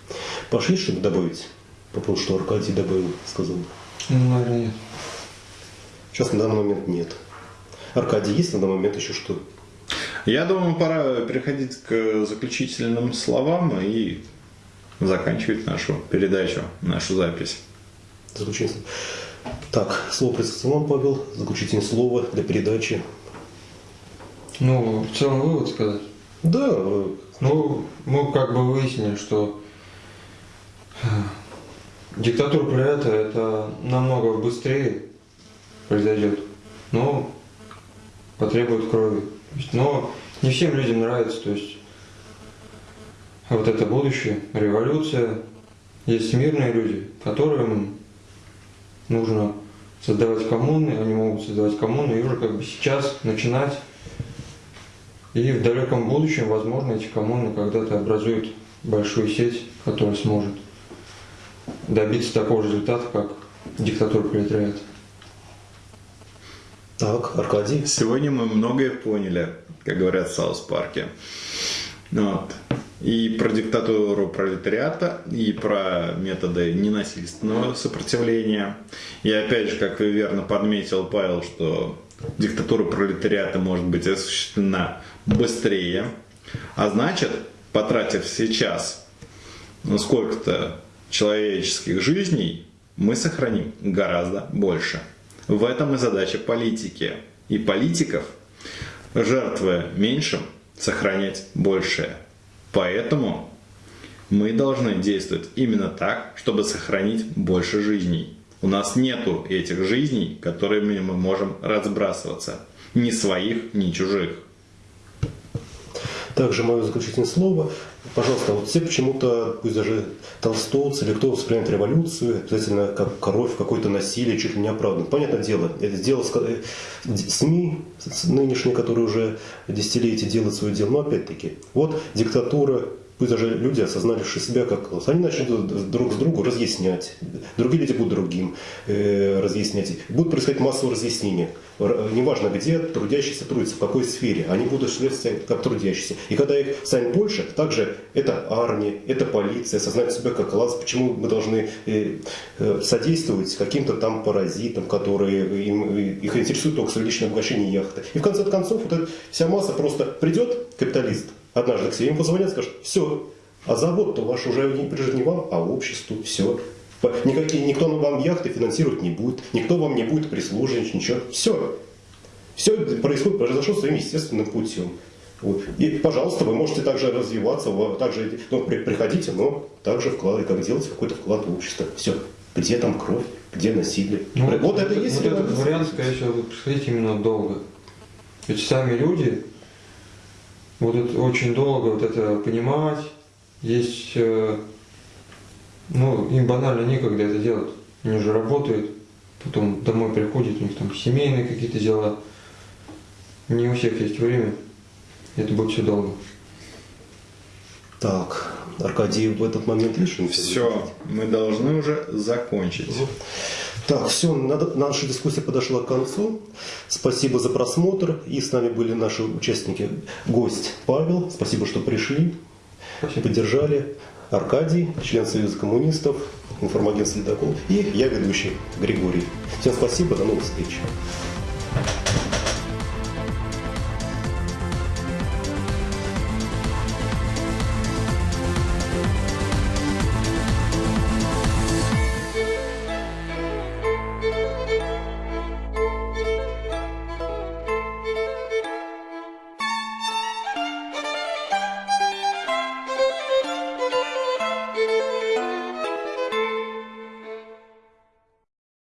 Пошли что-то добавить? По поводу, что Аркадий добавил, сказал. Ну, наверное, нет. Сейчас на данный момент нет. Аркадий, есть на данный момент еще что? Я думаю, пора переходить к заключительным словам и заканчивать нашу передачу, нашу запись. Заключительное. Так, слово представил вам, Павел. Заключительное слово для передачи. Ну, в целом вывод сказать. Да. Ну, мы как бы выяснили, что Диктатура пролета это намного быстрее произойдет, но потребует крови. Но не всем людям нравится, то есть вот это будущее, революция. Есть мирные люди, которым нужно создавать коммуны, они могут создавать коммуны и уже как бы сейчас начинать. И в далеком будущем, возможно, эти коммуны когда-то образуют большую сеть, которая сможет добиться такого же результата, как диктатура пролетариата. Так, Аркадий. Сегодня мы многое поняли, как говорят в Саус-парке. Вот. И про диктатуру пролетариата, и про методы ненасильственного сопротивления. И опять же, как верно подметил Павел, что диктатура пролетариата может быть осуществлена быстрее. А значит, потратив сейчас ну, сколько-то человеческих жизней, мы сохраним гораздо больше. В этом и задача политики. И политиков, жертвуя меньшим, сохранять большее. Поэтому мы должны действовать именно так, чтобы сохранить больше жизней. У нас нету этих жизней, которыми мы можем разбрасываться. Ни своих, ни чужих. Также мое заключительное слово. Пожалуйста, вот все почему-то, пусть даже толстовцы или кто воспринимает революцию, обязательно как кровь, какое-то насилие, чуть ли не оправданно. Понятное дело, это дело э, СМИ нынешние, которые уже десятилетия делают свое дело, но опять-таки, вот диктатура, пусть даже люди, осознавшие себя как класс, они начнут друг с другу разъяснять, другие люди будут другим э, разъяснять, будут происходить массовые разъяснения, неважно где, трудящиеся трудятся, в какой сфере, они будут следовать как трудящиеся. И когда их станет больше, также это армия, это полиция, осознать себя как класс, почему мы должны э, э, содействовать каким-то там паразитам, которые им, их интересуют только личное обогащение яхты. И в конце концов вот эта вся масса просто придет, капиталист, однажды к себе им позвонят, скажут, все, а завод-то ваш уже не прижит не вам, а обществу, все. Никакие, никто вам яхты финансировать не будет, никто вам не будет прислуживать, ничего. Все. Все происходит, произошло своим естественным путем. Вот. И, пожалуйста, вы можете также развиваться, также ну, при, приходите, но также вкладывать, как делать какой-то вклад в общество. Все. Где там кровь, где насилие. Ну, вот, вот это и есть вот этот вариант, скорее всего, будет происходить именно долго. Ведь сами люди будут очень долго вот это понимать. Есть, э, ну, им банально некогда это делать. Они уже работают, потом домой приходят, у них там семейные какие-то дела. Не у всех есть время. Это будет все долго. Так, Аркадий в этот момент лишен. Все, мы должны уже закончить. Так, все, наша дискуссия подошла к концу. Спасибо за просмотр. И с нами были наши участники. Гость Павел, спасибо, что пришли, спасибо. поддержали. Аркадий, член Союза коммунистов, информагентство «Ледокол». И я, ведущий Григорий. Всем спасибо, до новых встреч.